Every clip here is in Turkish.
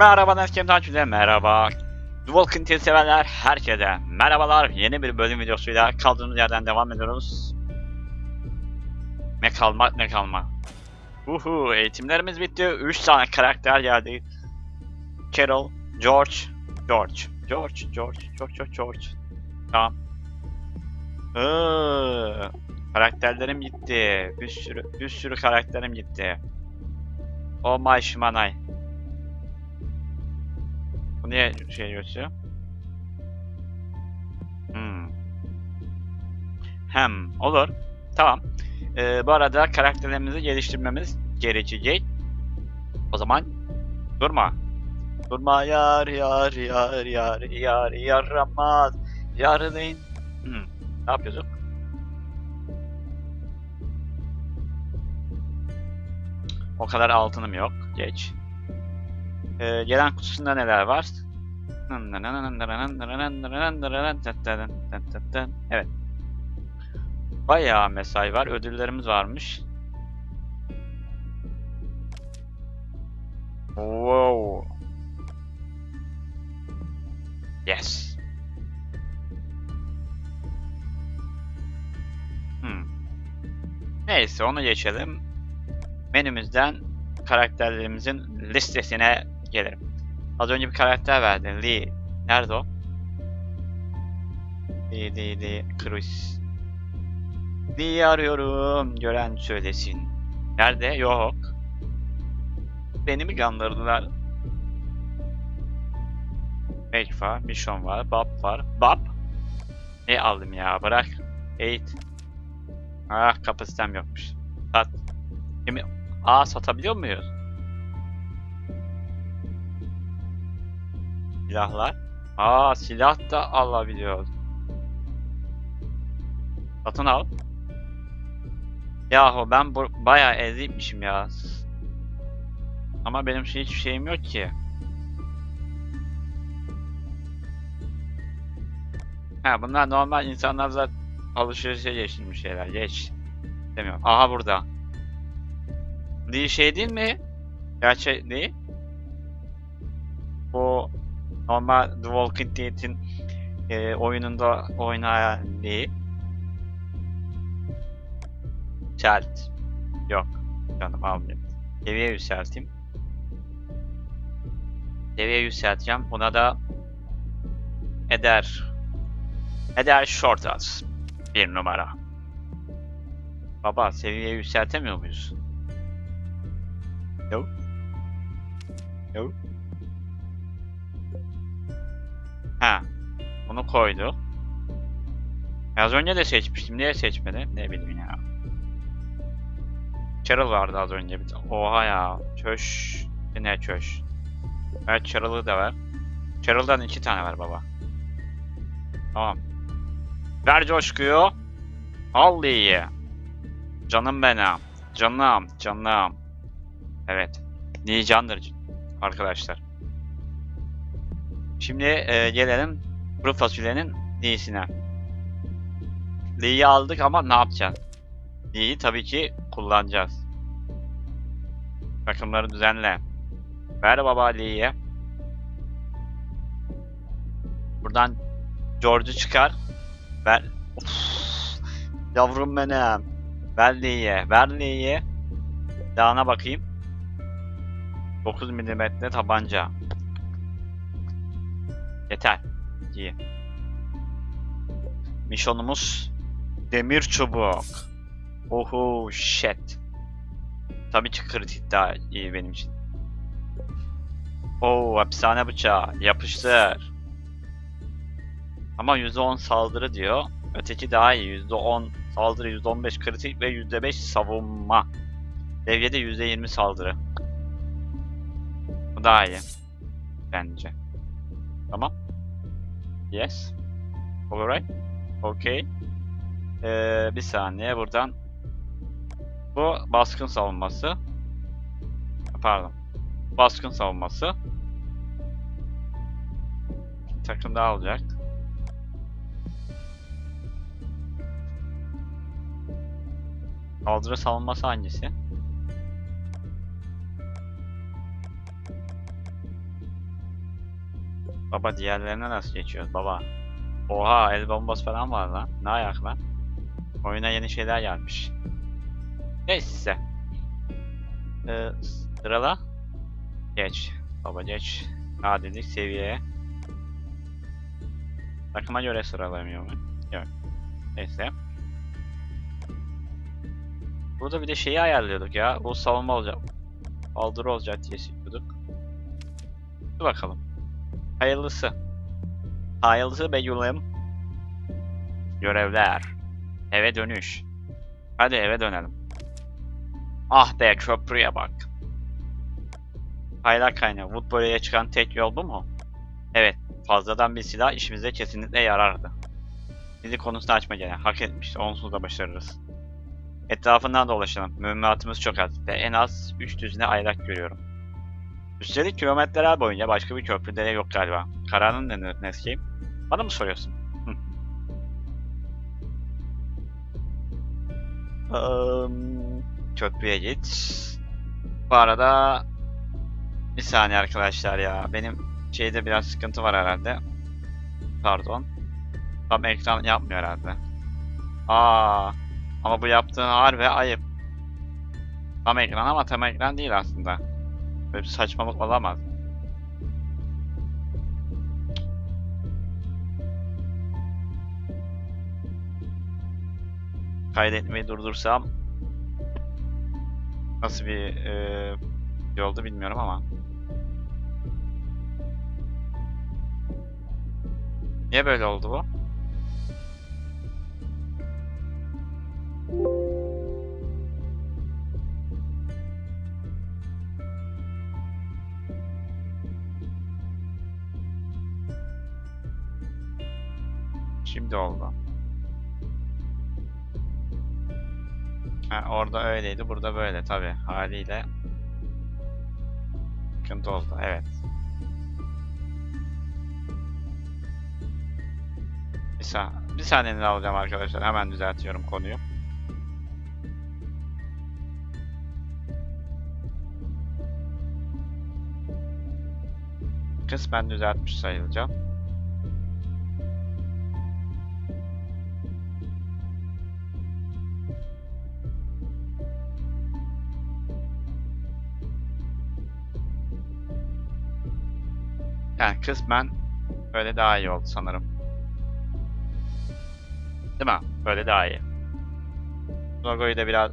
Merhaba Neskem takipçiler, merhaba. Walking Dead severler, herkese merhabalar. Yeni bir bölüm videosuyla kaldığımız yerden devam ediyoruz. Ne kalmak ne kalma. Uhu, eğitimlerimiz bitti. 3 tane karakter geldi. Carol, George, George, George, George, George, George, George. Tamam. Iıı, karakterlerim gitti. Bir sürü, bir sürü karakterim gitti. Oh my shimanai. Bu niye şey gösteriyor? Hmm. Hem olur. Tamam. Ee, bu arada karakterlerimizi geliştirmemiz gerekecek. O zaman durma. Durma yar yar yar yar yar yaramaz. Yarın. Hmm. Ne yapıyorduk? O kadar altınım yok. Geç. Ee, gelen kutusunda neler var? Evet. Bayağı mesai var. Ödüllerimiz varmış. Wow. Yes. Hmm. Neyse onu geçelim. Menümüzden karakterlerimizin listesine gelirim. Az önce bir karakter verdin. Lee. Nerede o? Lee, Lee, Lee. Chris. Lee'yi arıyorum. Gören söylesin. Nerede? Yok. Beni mi kandırdılar? Make var. Mission var. Bob var. Bob? Ne aldım ya? Bırak. Eight. Ah kapasitem yokmuş. Sat. Aa satabiliyor muyuz? Silahlar. Aa silah da alabiliyoruz. Satın al. Yahu ben bu bayağı ezikmişim ya. Ama benim şey hiçbir şeyim yok ki. Ha bunlar normal insanlarla alışverişe geçilmiş şeyler. Geç. Demiyorum. Aha burada. Değil şey değil mi? Gerçek değil. Bu normal The Walking Dead'in e, oyununda oynayan değil. Yükselt. Yok. Canım almayayım. Seviye yükselteyim. Seviye yükselteceğim. Buna da Eder Eder Shortaz. Bir numara. Baba seviye yükseltemiyor muyuz? Yok. Yok. Ha. Bunu koydu. Az önce de seçmiştim. Niye seçmedi? Ne bileyim ya. Carol vardı az önce. Oha ya. Çöş. Ne çöş. Evet Carol'ı da ver. Carol'dan iki tane ver baba. Tamam. Ver coşkuyu. Al iyi. Canım benim. Canım. Canım. Evet. Niye candır arkadaşlar. Şimdi e, gelelim kuru fasulyenin Lee'sine. Lee'yi aldık ama ne yapacağız? Lee'yi tabii ki kullanacağız. Takımları düzenle. Ver baba Lee'ye. Buradan George'u çıkar. Ver. Of. Yavrum benim. Ver Lee'ye. Ver Lee'ye. Dağına bakayım. 9 milimetre tabanca. Yeter. İyi. Misyonumuz demir çubuk. Oho shit. Tabii ki kritik daha iyi benim için. Oo hapishane bıçağı. Yapıştır. Ama %10 saldırı diyor. Öteki daha iyi. %10 saldırı, %15 kritik ve %5 savunma. Devyede %20 saldırı. Bu daha iyi. Bence. Tamam. Yes. Alright. Okay. Ee, bir saniye buradan. Bu baskın savunması. Pardon. Baskın savunması. Takım daha olacak. Saldırı savunması hangisi? Baba diğerlerine nasıl geçiyoruz baba? Oha el bombası falan var lan. Ne ayak lan? Oyuna yeni şeyler gelmiş. Neyse. Ee, sırala. Geç. Baba geç. Adilik seviyeye. Takıma göre sıralamıyor mu? Yok. Neyse. Burada bir de şeyi ayarlıyorduk ya. Bu savunma olacak. Saldırı olacak diye istiyorduk. Dur bakalım. Hayırlısı. Hayırlısı Begül'üm. Görevler. Eve dönüş. Hadi eve dönelim. Ah be köprüye bak. Kaynak kaynağı. Woodbury'e çıkan tek yol bu mu? Evet. Fazladan bir silah işimize kesinlikle yarardı. Bizi konusunu açma gene. Hak etmiş. Onsuz da başarırız. Etrafından dolaşalım. Mühimmatımız çok az ve en az 3 düzine aylak görüyorum. Üstelik kilometreler boyunca başka bir köprüde de yok galiba. Kararın ne Neskeyim? Bana mı soruyorsun? Eee, köprüye git. Bu arada bir saniye arkadaşlar ya. Benim şeyde biraz sıkıntı var herhalde. Pardon. Tam ekran yapmıyor herhalde. Aa, ama bu yaptığın harbi ayıp. Tam ekran ama tam ekran değil aslında. Böyle bir saçmalık olamaz. Kaydetmeyi durdursam nasıl bir e, şey bilmiyorum ama. Niye böyle oldu bu? Şimdi oldu. Ha, orada öyleydi, burada böyle tabi haliyle. Sıkıntı oldu, evet. Bir, sa bir saniyenizi alacağım arkadaşlar, hemen düzeltiyorum konuyu. Kısmen düzeltmiş sayılacağım. Kısmen böyle daha iyi oldu sanırım. Değil mi? Böyle daha iyi. Logoyu da biraz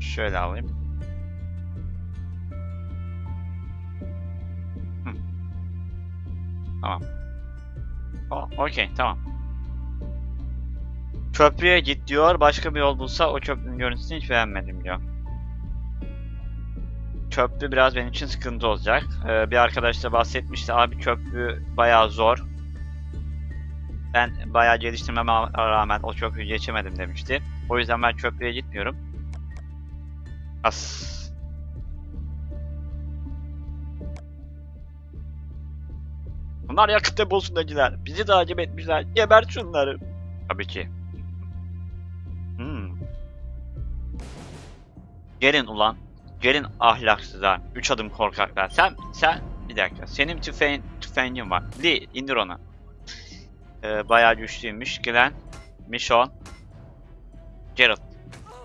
şöyle alayım. Hı. Tamam. Okey, tamam. Köprüye git diyor. Başka bir yol bulsa o köprünün görüntüsünü hiç beğenmedim diyor. Köprü biraz benim için sıkıntı olacak. Ee, bir arkadaş da bahsetmişti. Abi köprü bayağı zor. Ben bayağı geliştirmeme rağmen o köprüyü geçemedim demişti. O yüzden ben köprüye gitmiyorum. As. Bunlar yakıt deposundakiler. Bizi takip etmişler. Geber şunları. Tabii ki. Hmm. Gelin ulan. Gelin ahlaksızlar. Üç adım korkaklar. Sen, sen, bir dakika. Senin tüfeğin, tüfeğin var. Lee, indir onu. Ee, bayağı güçlüymüş. Glenn, Michonne, Geralt.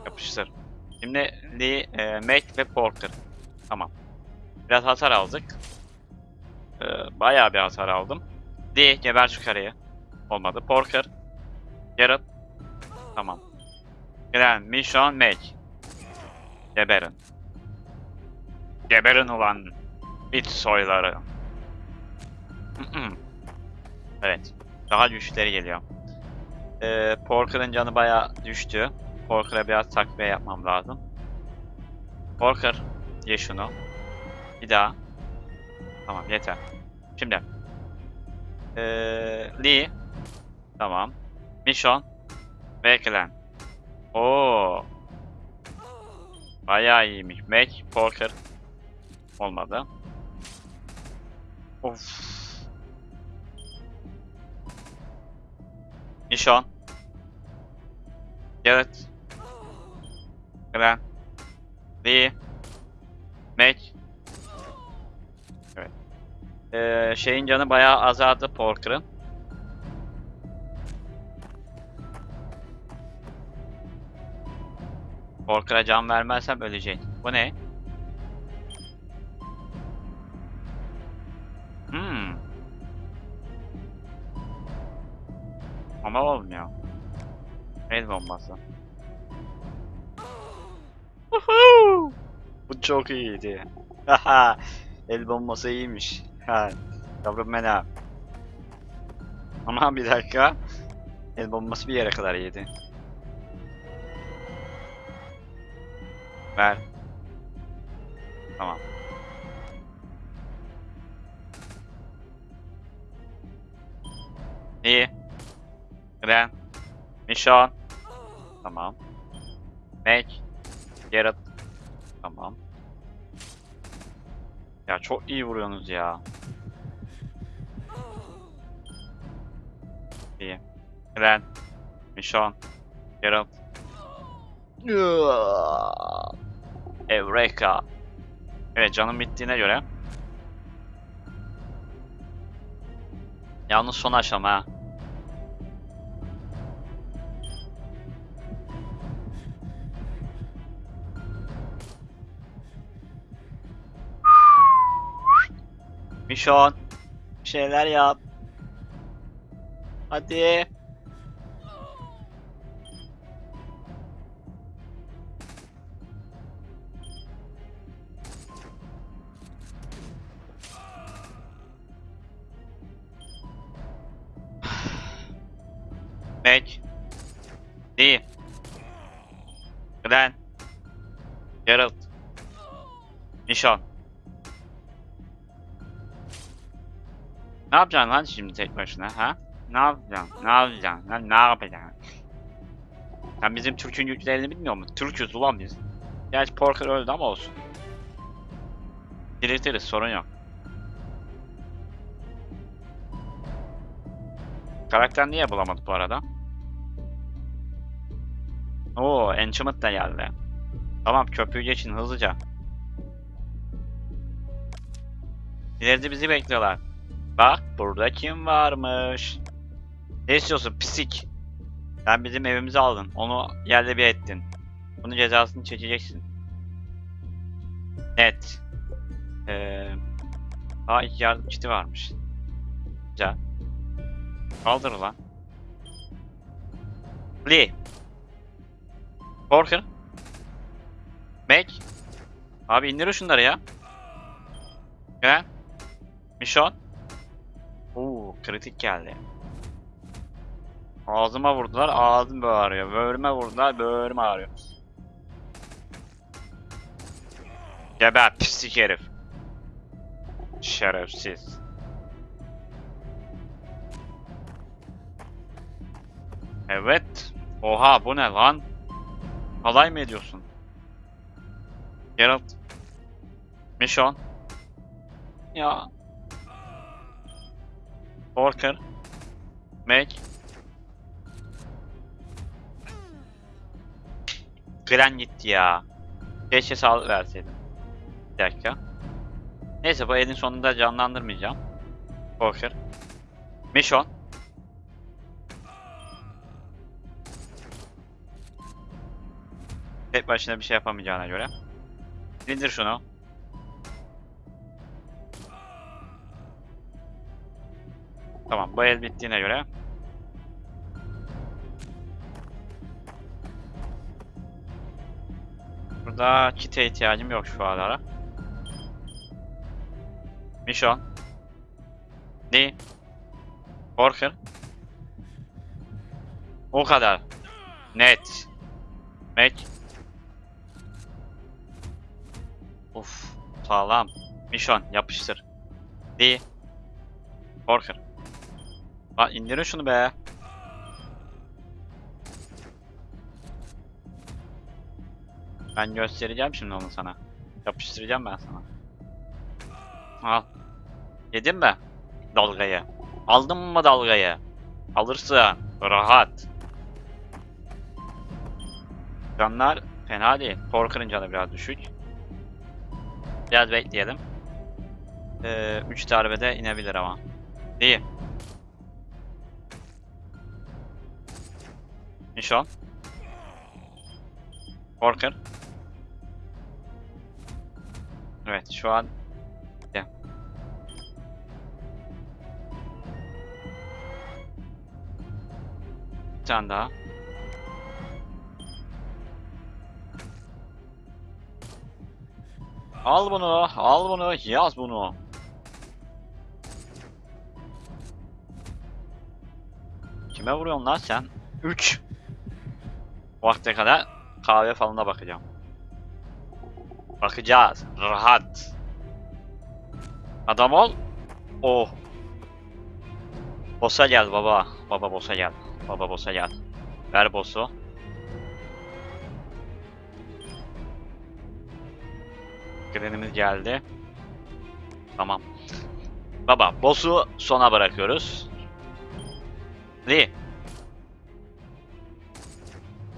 Yapıştır. Şimdi Lee, e, Mac ve Porker. Tamam. Biraz hasar aldık. Ee, bayağı bir hasar aldım. Lee, geber şu karıyı. Olmadı. Porker, Geralt. Tamam. Glenn, Michonne, Mac. Geberin. Geberin ulan bit soyları. evet. Daha güçleri geliyor. Ee, Porker'ın canı bayağı düştü. Porker'a biraz takviye yapmam lazım. Porker, ye şunu. Bir daha. Tamam yeter. Şimdi. Ee, Lee. Tamam. Mission. Ve Glenn. Oo. Bayağı iyiymiş. Mac, Porker. Olmadı. Of. Nişan. Garrett. Glenn. Lee. Mac. Evet. Ee, şeyin canı bayağı azaldı Porker'ın. Porker'a can vermezsem ölecek. Bu ne? Ama olmuyor. El bombası. Bu çok iyiydi. El bombası iyiymiş. Ha. Yavrum ben Ama bir dakika. El bombası bir yere kadar iyiydi. Ver. Tamam. İyi. Gren. Mission. Tamam. Make. Gerrit. Tamam. Ya çok iyi vuruyorsunuz ya. İyi. Gren. Mission. Gerrit. Eureka. Evet canım bittiğine göre. Yalnız son aşama ha. Mission. Bir şeyler yap. Hadi. Mac. D. Glenn. Geralt. Nişan. Ne yapacaksın lan şimdi tek başına ha? Ne yapacaksın? Ne yapacaksın? Lan ne yapacaksın? Sen bizim Türk'ün yüklerini bilmiyor musun? Türk'üz ulan biz. Gerçi Porker öldü ama olsun. Diriltiriz sorun yok. Karakter niye bulamadık bu arada? Oo, Enchantment da geldi. Tamam köprüyü geçin hızlıca. İleride bizi bekliyorlar. Bak burada kim varmış? Ne istiyorsun pisik? Sen bizim evimizi aldın. Onu yerle bir ettin. Bunun cezasını çekeceksin. Net. Ee, ilk yardım kiti varmış. Güzel. Kaldır lan. Lee. Porker. Mac. Abi indir şunları ya. Gel. Mission. Kritik geldi. Ağzıma vurdular, ağzım bağırıyor. Böğrüme vurdular, böğrüm ağrıyor. Geber pislik herif. Şerefsiz. Evet. Oha bu ne lan? Alay mı ediyorsun? Geralt. Mission. Ya. Porker. Mac. Gren gitti ya. Keşke sağlık verseydim. Bir dakika. Neyse bu elin sonunda canlandırmayacağım. Porker. Mission. Tek başına bir şey yapamayacağına göre. İndir şunu. Tamam bu el bittiğine göre. Burada kite ihtiyacım yok şu ara. Mission. Ne? Porker. O kadar. Net. Mac. Uf, sağlam. Mission yapıştır. D. Porker. Lan indirin şunu be. Ben göstereceğim şimdi onu sana. Yapıştıracağım ben sana. Al. Yedin mi? Dalgayı. Aldın mı dalgayı? Alırsın. Rahat. Canlar fena değil. Porker'ın canı biraz düşük. Biraz bekleyelim. Ee, 3 darbede inebilir ama. İyi. Nişan. Korker. Evet şu an Gel. Bir tane daha. Al bunu, al bunu, yaz bunu. Kime vuruyorsun lan sen? 3. Vakte kadar kahve falına bakacağım. Bakacağız. Rahat. Adam ol. Oh. Boss'a gel baba. Baba boss'a gel. Baba boss'a gel. Ver boss'u. Grenimiz geldi. Tamam. Baba boss'u sona bırakıyoruz. Lee.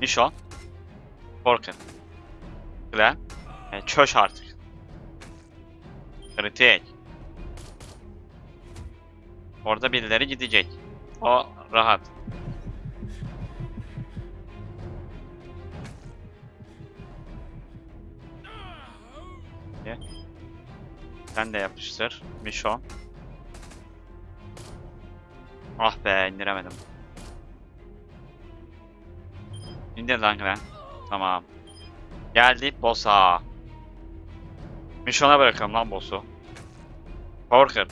Nişon. Korkun. Glen. E, çöş artık. Kritik. Orada birileri gidecek. O rahat. Sen de yapıştır. Mişon. Ah be indiremedim. İndir lan Glen. Tamam. Geldik boss'a. Mişon'a bırakalım lan boss'u. Korkun.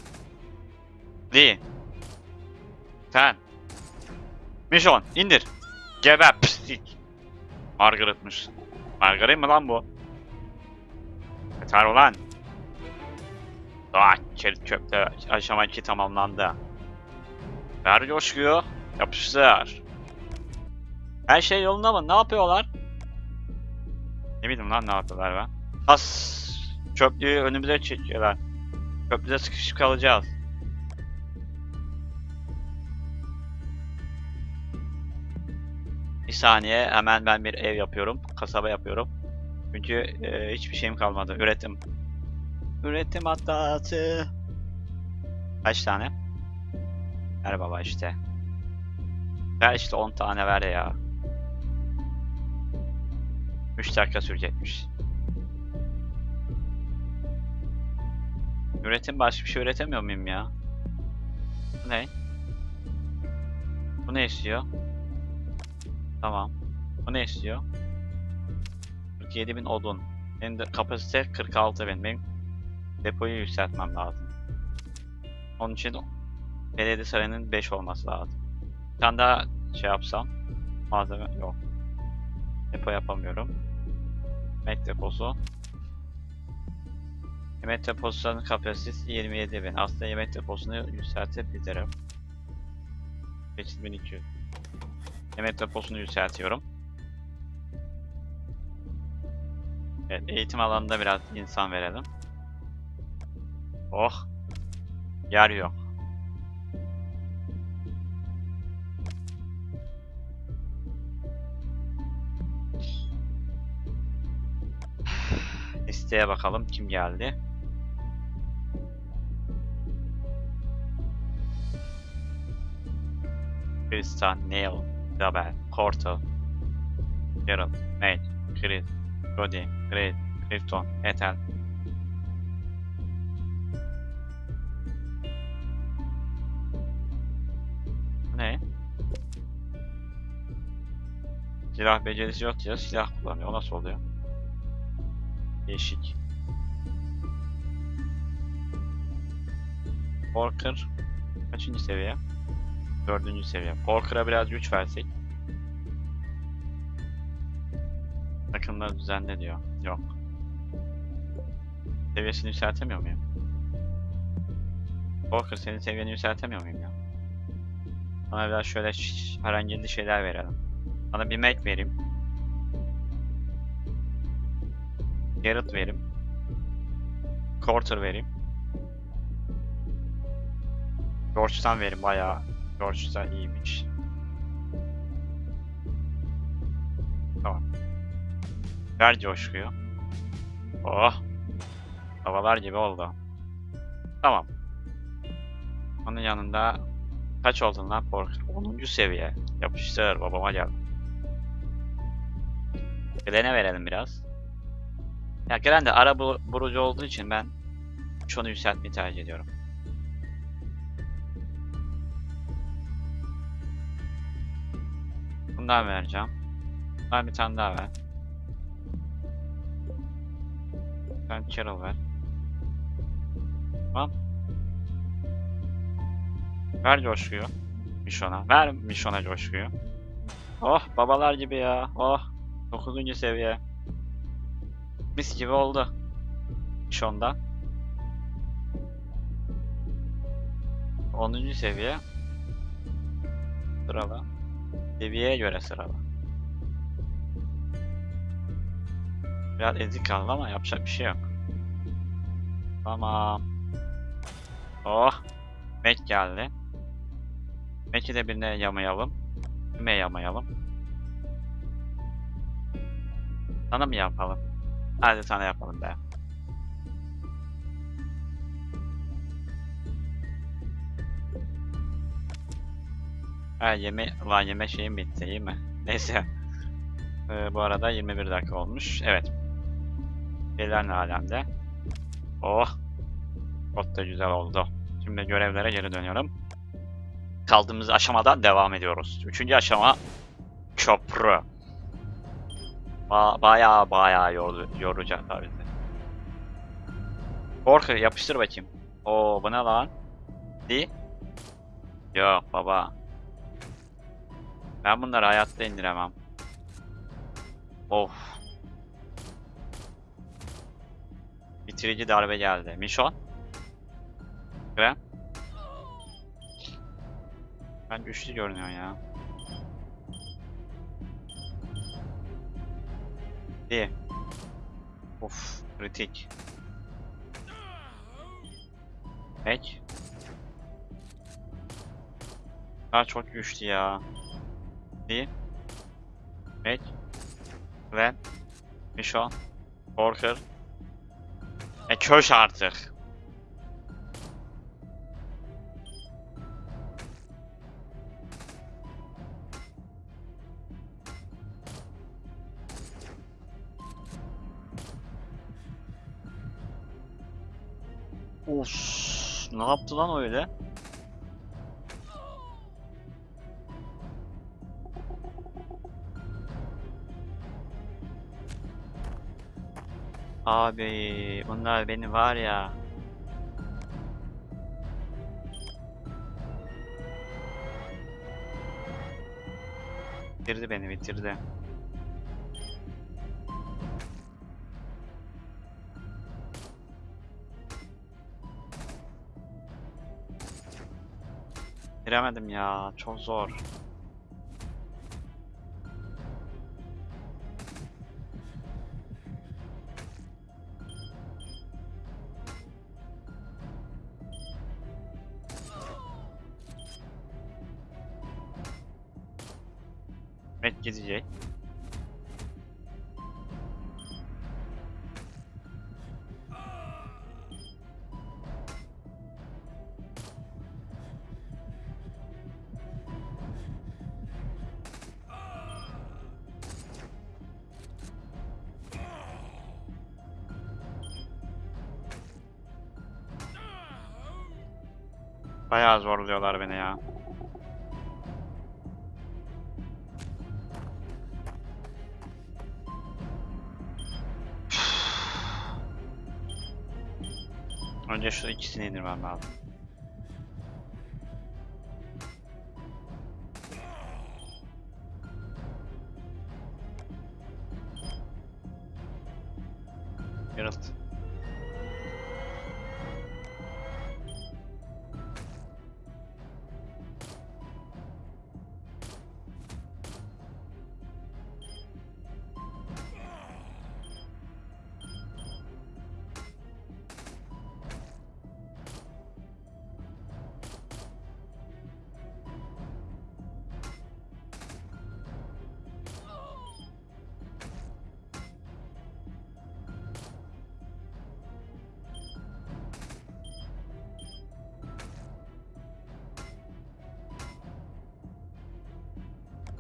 Lee. Sen. Mission indir. Geber pislik. Margaret'mış. Margaret mi lan bu? Yeter ulan. Ah çelik çöpte aşama 2 tamamlandı. Ver coşkuyu. Yapıştır. Her şey yolunda mı? Ne yapıyorlar? Ne bileyim lan ne yapıyorlar ben. As çöplüğü önümüze çekiyorlar. Çöplüğe sıkışıp kalacağız. Bir saniye hemen ben bir ev yapıyorum. Kasaba yapıyorum. Çünkü e, hiçbir şeyim kalmadı. Üretim. Üretim hatası. Kaç tane? Ver baba işte. Ver işte 10 tane ver ya. 3 dakika sürecekmiş. Üretim başka bir şey üretemiyor muyum ya? Bu ne? Bu ne istiyor? Tamam. Bu ne istiyor? 47.000 odun. Benim de kapasite 46.000. Benim depoyu yükseltmem lazım. Onun için belediye sarayının 5 olması lazım. Bir tane daha şey yapsam. Malzeme yok. Depo yapamıyorum. Yemek deposu. Yemek deposunun kapasitesi 27.000. Aslında yemek deposunu yükseltebilirim. 5200. Yemek deposunu yükseltiyorum. Evet, eğitim alanında biraz insan verelim. Oh. Yer yok. Listeye bakalım kim geldi. Tristan, Neil, Dabel, Corto, Geralt, Mage, Chris, Cody, Great, Clifton, Ethel. Ne? Silah becerisi yok ya silah kullanıyor. O nasıl oluyor? Değişik. Porker kaçıncı seviye? Dördüncü seviye. Porker'a biraz güç versek. Takımları düzenle diyor. Yok. Seviyesini yükseltemiyor muyum? Porker senin seviyeni yükseltemiyor muyum ya? Bana biraz şöyle herhangi şeyler verelim. Bana bir Mac vereyim. Garrett vereyim. Quarter vereyim. George'dan verim bayağı. George'dan iyiymiş. Tamam. Ver coşkuyu. Oh. Havalar gibi oldu. Tamam. Onun yanında kaç oldun lan Porker? 10. seviye. Yapıştır babama gel. Glen'e verelim biraz. Ya Glen de ara bu- burucu olduğu için ben şunu yükseltmeyi tercih ediyorum. Bundan vereceğim. Bundan bir tane daha ver. Ben Carol ver. Tamam. Ver coşkuyu. Mişon'a. Ver Mişon'a coşkuyu. Oh babalar gibi ya. Oh. 9. seviye. Mis gibi oldu. Mişon'da. 10. seviye. Sırala. Seviyeye göre sırala. Biraz ezik kaldı ama yapacak bir şey yok. Tamam. Oh. Mac geldi. Mac'i de birine yamayalım. Kime yamayalım? Sana mı yapalım? Hadi sana yapalım be. Ha yeme lan yeme şeyim bitti iyi mi? Neyse. Ee, bu arada 21 dakika olmuş. Evet. Şeyler ne alemde? Oh. Çok da güzel oldu. Şimdi görevlere geri dönüyorum. Kaldığımız aşamadan devam ediyoruz. Üçüncü aşama köprü. Ba bayağı bayağı yordu, yoracak tabii bizi. Korku yapıştır bakayım. Oo bu ne lan? Di? Yok baba. Ben bunları hayatta indiremem. Of. Bitirici darbe geldi. Mişon? Krem? Ben güçlü görünüyor ya. Di. Of, kritik. Pek. Daha çok güçlü ya. Di. Pek. Glen. Mişon. Porker. E köş artık. Of, ne yaptı lan öyle? Abi, bunlar beni var ya. Bitirdi beni, bitirdi. Giremedim ya, çok zor. Met gidecek. Zorluyorlar beni ya. Önce şu ikisini indirmem lazım. Geralt.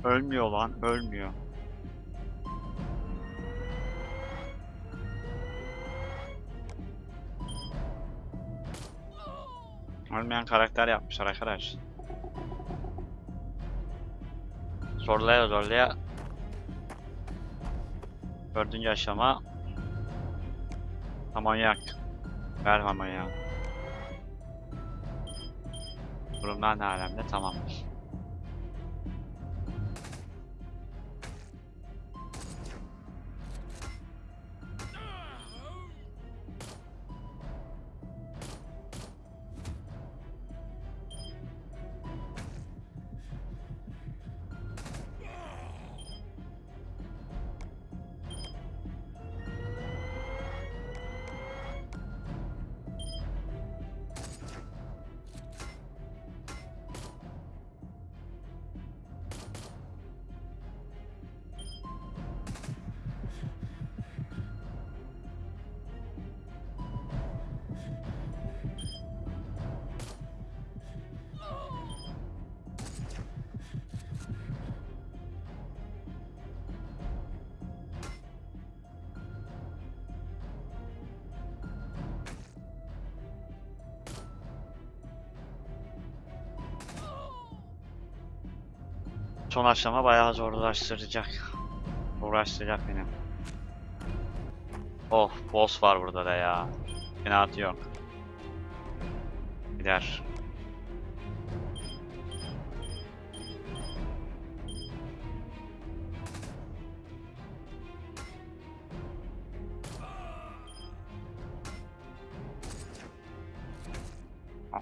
Ölmüyor lan, ölmüyor. Ölmeyen karakter yapmışlar arkadaş. Zorlaya zorlaya Dördüncü aşama Amonyak Ver amonyak Durumlar ne alemde tamamdır. Son aşama bayağı zorlaştıracak. Uğraştıracak beni. Oh, boss var burada da ya. Fenatı yok. Gider.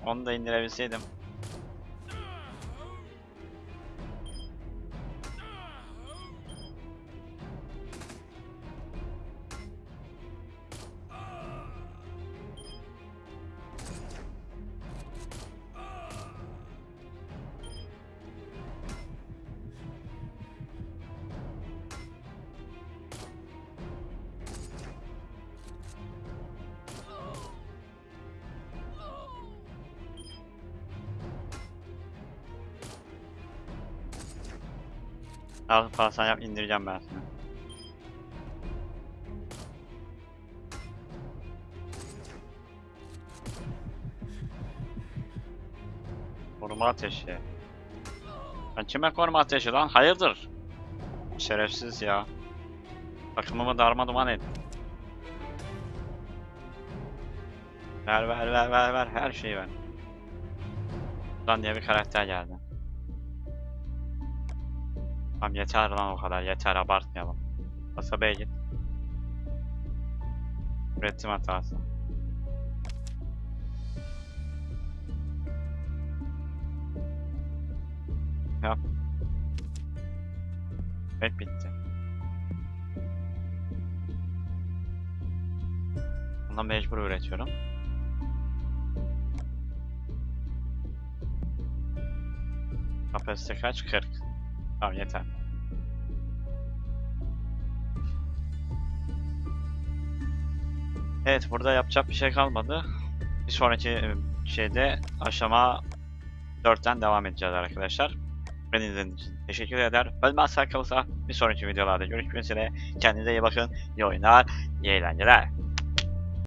Onu da indirebilseydim. Al falan sen yap indireceğim ben seni. Koruma ateşi. Ben kime koruma ateşi lan? Hayırdır? Şerefsiz ya. Takımımı darma duman et. Ver ver ver ver ver her şeyi ver. Lan diye bir karakter geldi. Tamam yeter lan o kadar yeter abartmayalım. Kasabaya git. Üretim hatası. Yap. Evet bitti. Bundan mecbur üretiyorum. Kapasite kaç? 40. Tamam yeter. Evet burada yapacak bir şey kalmadı. Bir sonraki e, şeyde aşama 4'ten devam edeceğiz arkadaşlar. Beni izlediğiniz için teşekkür eder. Ölmezsek kalırsa bir sonraki videolarda görüşmek üzere. Kendinize iyi bakın. İyi oyunlar, iyi eğlenceler.